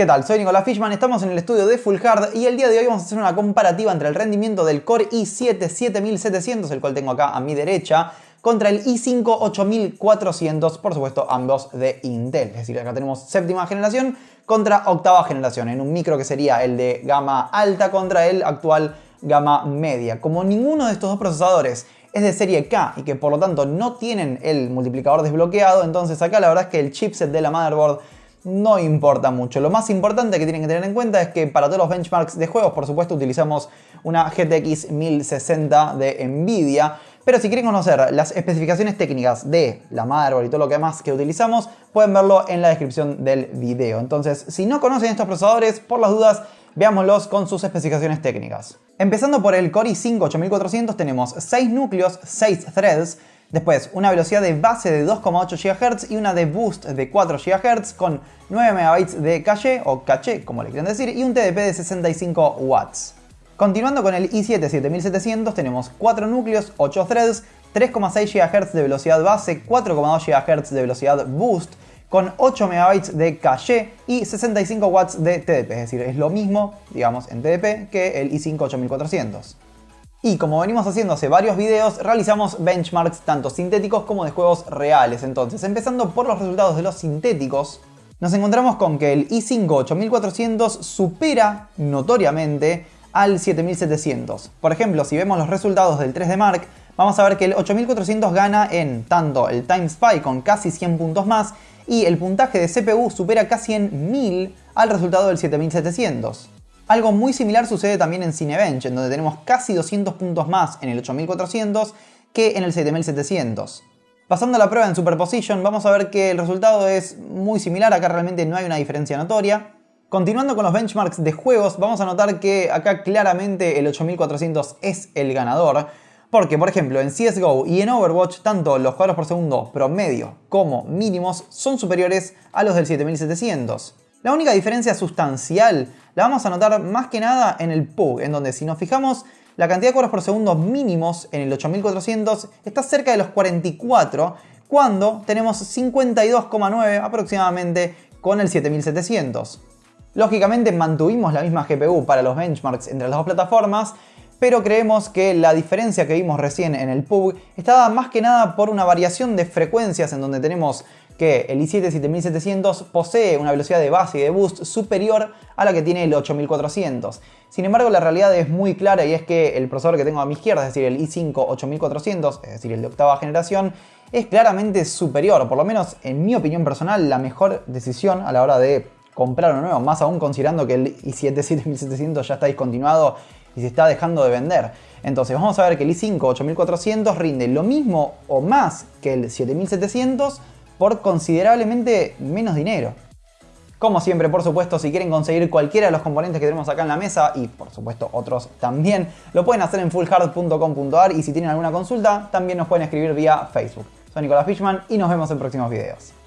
¿Qué tal? Soy Nicolás Fishman, estamos en el estudio de Full Hard y el día de hoy vamos a hacer una comparativa entre el rendimiento del Core i7 7700, el cual tengo acá a mi derecha, contra el i5 8400, por supuesto ambos de Intel. Es decir, acá tenemos séptima generación contra octava generación, en un micro que sería el de gama alta contra el actual gama media. Como ninguno de estos dos procesadores es de serie K y que por lo tanto no tienen el multiplicador desbloqueado, entonces acá la verdad es que el chipset de la motherboard no importa mucho. Lo más importante que tienen que tener en cuenta es que para todos los benchmarks de juegos, por supuesto, utilizamos una GTX 1060 de Nvidia. Pero si quieren conocer las especificaciones técnicas de la motherboard y todo lo que más que utilizamos, pueden verlo en la descripción del video. Entonces, si no conocen estos procesadores, por las dudas, veámoslos con sus especificaciones técnicas. Empezando por el Core i5 8400 tenemos 6 núcleos, 6 threads, Después, una velocidad de base de 2,8 GHz y una de boost de 4 GHz con 9 MB de caché o caché, como le quieren decir, y un TDP de 65 watts. Continuando con el i7 7700 tenemos 4 núcleos, 8 threads, 3,6 GHz de velocidad base, 4,2 GHz de velocidad boost, con 8 MB de caché y 65 watts de TDP, es decir, es lo mismo, digamos, en TDP que el i5 8400. Y como venimos haciendo hace varios videos, realizamos benchmarks tanto sintéticos como de juegos reales. Entonces, empezando por los resultados de los sintéticos, nos encontramos con que el i5 8400 supera notoriamente al 7700. Por ejemplo, si vemos los resultados del 3D Mark, vamos a ver que el 8400 gana en tanto el Time Spy con casi 100 puntos más y el puntaje de CPU supera casi en 1000 al resultado del 7700. Algo muy similar sucede también en Cinebench, en donde tenemos casi 200 puntos más en el 8400 que en el 7700. Pasando a la prueba en Superposition, vamos a ver que el resultado es muy similar, acá realmente no hay una diferencia notoria. Continuando con los benchmarks de juegos, vamos a notar que acá claramente el 8400 es el ganador, porque por ejemplo en CSGO y en Overwatch tanto los cuadros por segundo promedio como mínimos son superiores a los del 7700. La única diferencia sustancial la vamos a notar más que nada en el PUG, en donde si nos fijamos la cantidad de cuadros por segundo mínimos en el 8400 está cerca de los 44, cuando tenemos 52,9 aproximadamente con el 7700. Lógicamente mantuvimos la misma GPU para los benchmarks entre las dos plataformas, pero creemos que la diferencia que vimos recién en el PUG está más que nada por una variación de frecuencias en donde tenemos que el i7 7700 posee una velocidad de base y de boost superior a la que tiene el 8400. Sin embargo, la realidad es muy clara y es que el procesador que tengo a mi izquierda, es decir, el i5 8400, es decir, el de octava generación, es claramente superior, por lo menos en mi opinión personal, la mejor decisión a la hora de comprar uno nuevo, más aún considerando que el i7 7700 ya está discontinuado y se está dejando de vender. Entonces vamos a ver que el i5 8400 rinde lo mismo o más que el 7700 por considerablemente menos dinero. Como siempre, por supuesto, si quieren conseguir cualquiera de los componentes que tenemos acá en la mesa, y por supuesto otros también, lo pueden hacer en fullhard.com.ar y si tienen alguna consulta, también nos pueden escribir vía Facebook. Soy Nicolás Fishman y nos vemos en próximos videos.